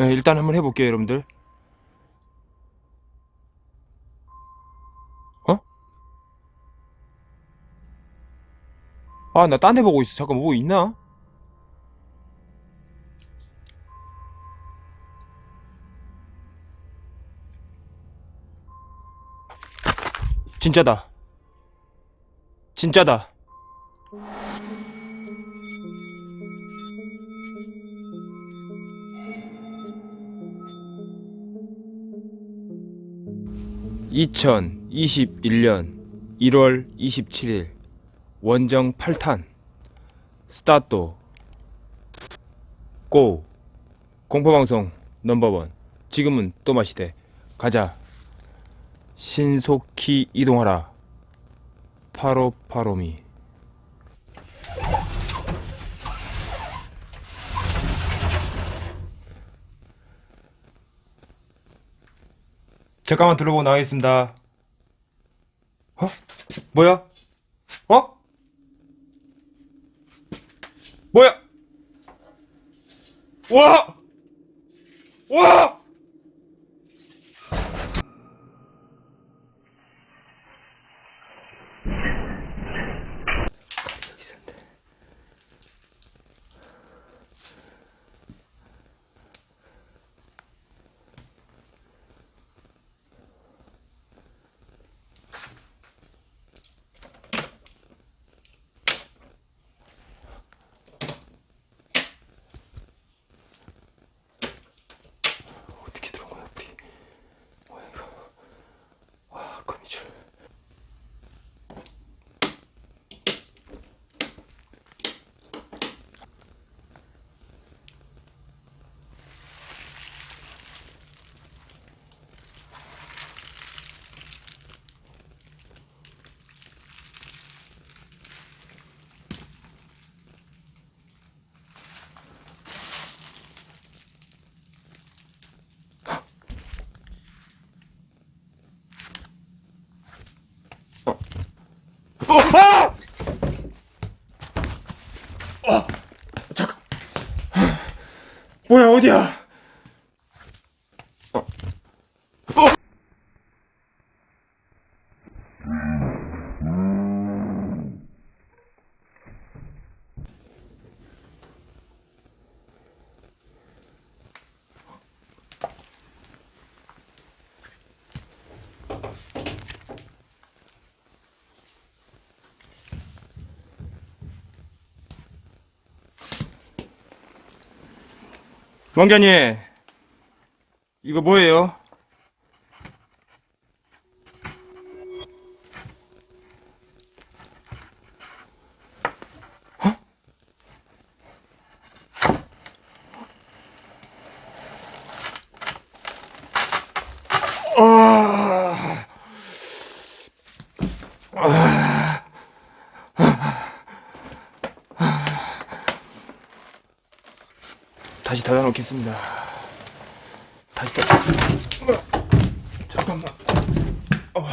네, 일단 한번 해볼게요, 여러분들. 어? 아, 나 딴 데 보고 있어. 잠깐 뭐 있나? 진짜다. 진짜다. (2021년 1월 27일) 원정 8탄. 스타트. 고. 공포방송 넘버원. 지금은 또 마시대. 가자. 신속히 이동하라. 파로파로미 잠깐만 들어보고 나가겠습니다 어? 뭐야? 어? 뭐야? 와! 와! 여기 있었는데. 어떻게 들어온 거야, 우리? 뭐야, 이거. 와, 거미줄. 어! 아! 어! 잠깐. 뭐야, 어디야? 왕자님, 이거 뭐예요? 다시 닫아놓겠습니다. 다시 닫. 잠깐만. 어.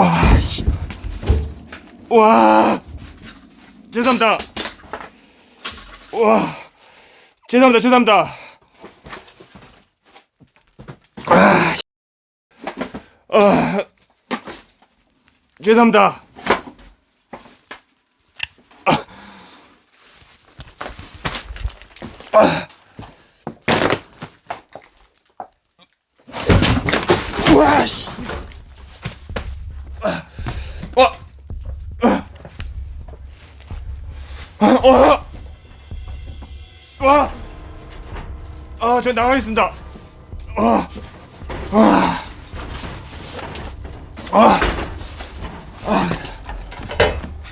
와, 씨. 와. 죄송합니다. 와. 죄송합니다. 죄송합니다. 아, 씨. 아. 죄송합니다. 와, 씨. 와. 어! 와! 아, 저 나가겠습니다. 아, 아, 아, 아,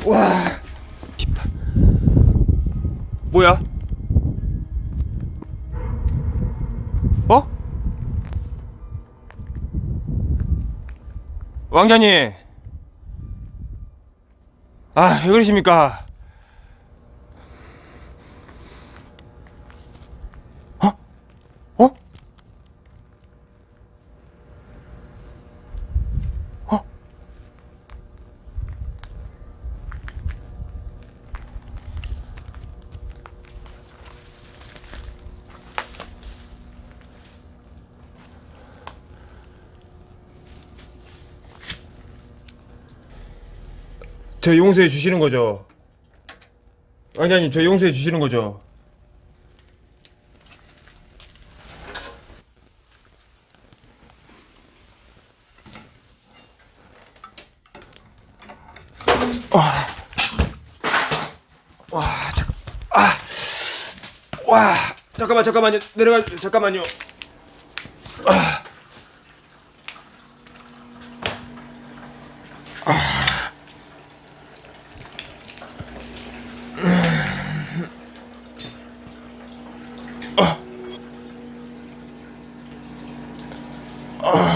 와. 뭐야? 어? 왕자님. 아, 왜 그러십니까? 저 용서해 주시는 거죠? 왕자님, 저 용서해 주시는 거죠? 와, 잠깐, 아, 와, 잠깐만, 잠깐만요, 내려가, 잠깐만요. Oh.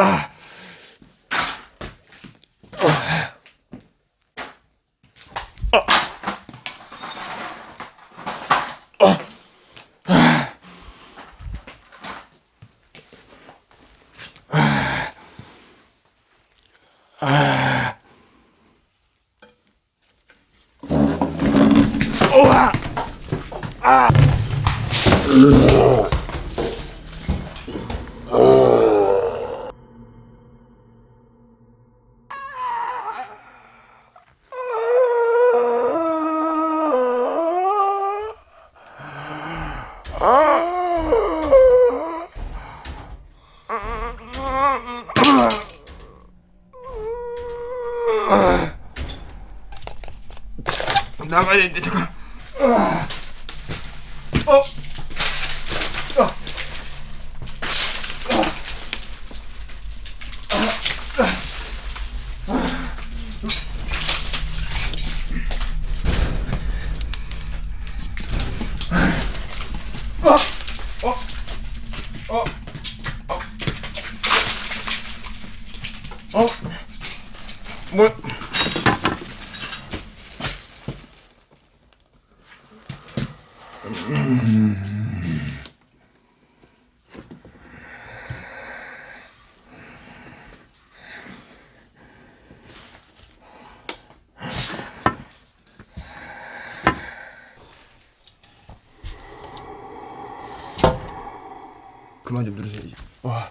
아. Ah! 나가야 되는데 잠깐. 어. 어? 뭐? 그만 좀 누르셔야지. 와.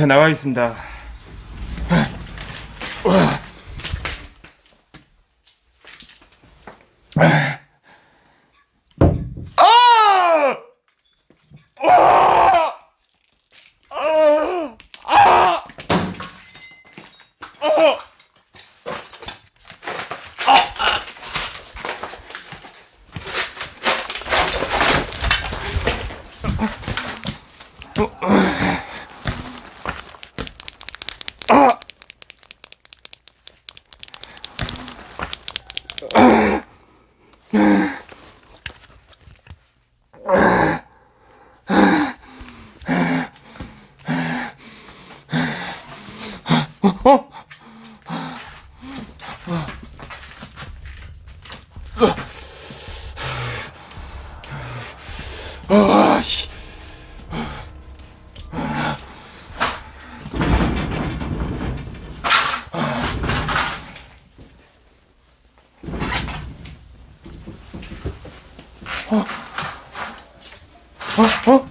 자 나와 있습니다. 아, 씨. 어? 어?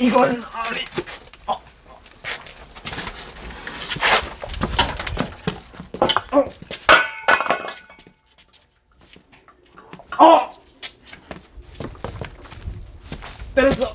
이건 That is the